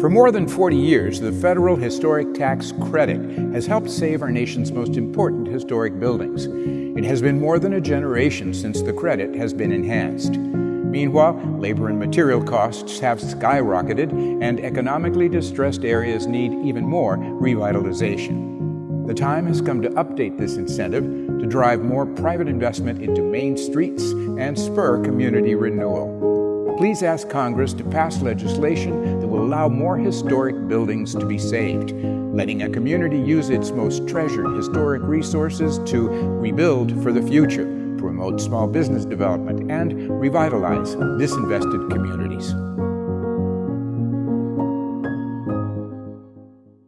For more than 40 years, the Federal Historic Tax Credit has helped save our nation's most important historic buildings. It has been more than a generation since the credit has been enhanced. Meanwhile, labor and material costs have skyrocketed, and economically distressed areas need even more revitalization. The time has come to update this incentive to drive more private investment into main streets and spur community renewal please ask Congress to pass legislation allow more historic buildings to be saved, letting a community use its most treasured historic resources to rebuild for the future, promote small business development, and revitalize disinvested communities.